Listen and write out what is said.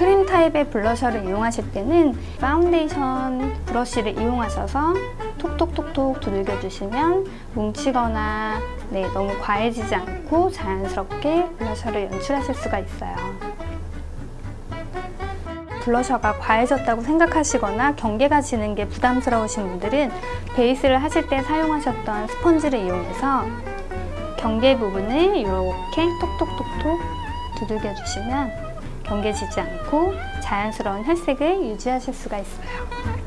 크림 타입의 blusher를 이용하실 때는 파운데이션 브러쉬를 이용하셔서 톡톡톡톡 두들겨주시면 뭉치거나 네, 너무 과해지지 않고 자연스럽게 blusher를 연출하실 수가 있어요. blusher가 과해졌다고 생각하시거나 경계가 지는 게 부담스러우신 분들은 베이스를 하실 때 사용하셨던 스펀지를 이용해서 경계 부분을 이렇게 톡톡톡톡 두들겨 주시면 경계지지 않고 자연스러운 혈색을 유지하실 수가 있어요.